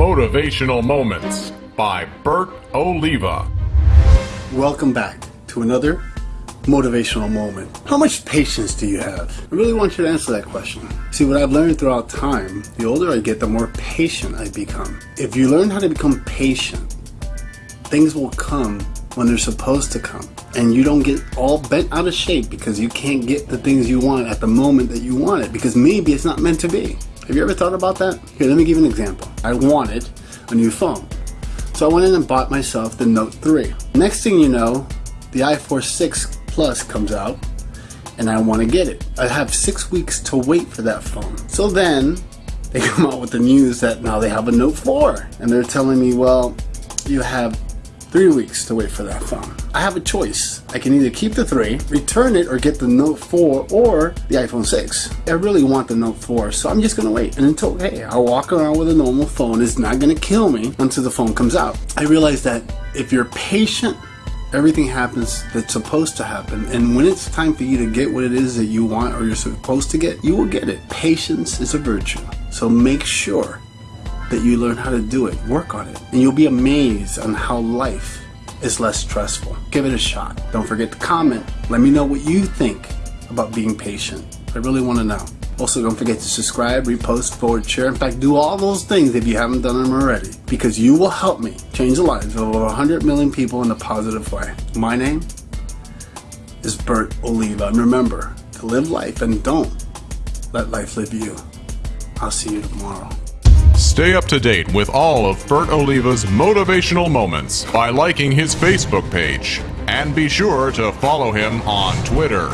Motivational Moments by Bert Oliva. Welcome back to another motivational moment. How much patience do you have? I really want you to answer that question. See, what I've learned throughout time, the older I get, the more patient I become. If you learn how to become patient, things will come when they're supposed to come. And you don't get all bent out of shape because you can't get the things you want at the moment that you want it because maybe it's not meant to be. Have you ever thought about that? Here, let me give you an example. I wanted a new phone. So I went in and bought myself the Note 3. Next thing you know, the iPhone 6 Plus comes out and I want to get it. I have six weeks to wait for that phone. So then they come out with the news that now they have a Note 4 and they're telling me, well, you have three weeks to wait for that phone. I have a choice. I can either keep the 3, return it, or get the Note 4 or the iPhone 6. I really want the Note 4, so I'm just gonna wait. And until, hey, I'll walk around with a normal phone. It's not gonna kill me until the phone comes out. I realize that if you're patient, everything happens that's supposed to happen. And when it's time for you to get what it is that you want or you're supposed to get, you will get it. Patience is a virtue. So make sure that you learn how to do it. Work on it. And you'll be amazed on how life is less stressful. Give it a shot. Don't forget to comment. Let me know what you think about being patient. I really want to know. Also, don't forget to subscribe, repost, forward, share. In fact, do all those things if you haven't done them already. Because you will help me change the lives of over 100 million people in a positive way. My name is Bert Oliva. And remember to live life and don't let life live you. I'll see you tomorrow. Stay up to date with all of Bert Oliva's motivational moments by liking his Facebook page. And be sure to follow him on Twitter.